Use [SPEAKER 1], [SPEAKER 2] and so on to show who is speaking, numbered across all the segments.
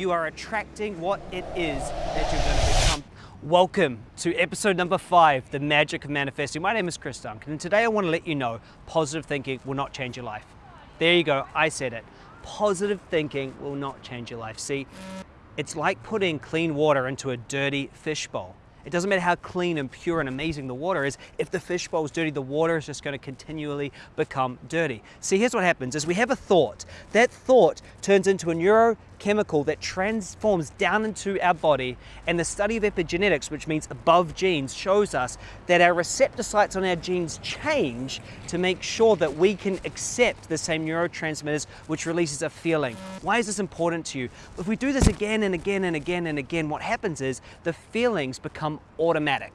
[SPEAKER 1] you are attracting what it is that you're going to become. Welcome to episode number five, The Magic of Manifesting. My name is Chris Duncan, and today I want to let you know positive thinking will not change your life. There you go, I said it. Positive thinking will not change your life. See, it's like putting clean water into a dirty fishbowl. It doesn't matter how clean and pure and amazing the water is, if the fishbowl is dirty, the water is just going to continually become dirty. See, here's what happens is we have a thought. That thought turns into a neurochemical that transforms down into our body, and the study of epigenetics, which means above genes, shows us that our receptor sites on our genes change to make sure that we can accept the same neurotransmitters, which releases a feeling. Why is this important to you? If we do this again and again and again and again, what happens is the feelings become automatic.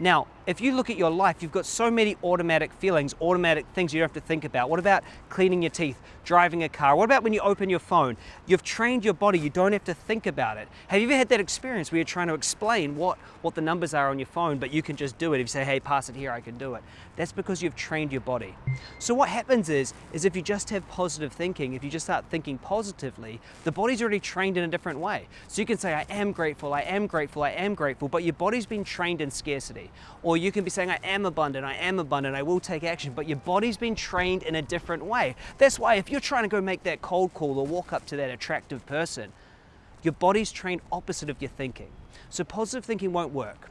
[SPEAKER 1] Now, if you look at your life, you've got so many automatic feelings, automatic things you don't have to think about. What about cleaning your teeth, driving a car? What about when you open your phone? You've trained your body, you don't have to think about it. Have you ever had that experience where you're trying to explain what, what the numbers are on your phone, but you can just do it? If you say, hey, pass it here, I can do it. That's because you've trained your body. So what happens is, is if you just have positive thinking, if you just start thinking positively, the body's already trained in a different way. So you can say, I am grateful, I am grateful, I am grateful, but your body's been trained in scarcity. Or you can be saying, I am abundant, I am abundant, I will take action, but your body's been trained in a different way. That's why if you're trying to go make that cold call or walk up to that attractive person, your body's trained opposite of your thinking. So positive thinking won't work.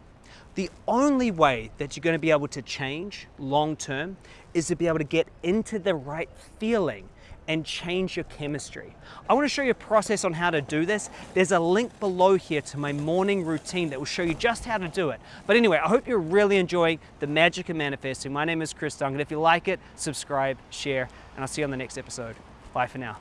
[SPEAKER 1] The only way that you're going to be able to change long term is to be able to get into the right feeling and change your chemistry. I want to show you a process on how to do this. There's a link below here to my morning routine that will show you just how to do it. But anyway, I hope you're really enjoying the magic of manifesting. My name is Chris Duncan. If you like it, subscribe, share, and I'll see you on the next episode. Bye for now.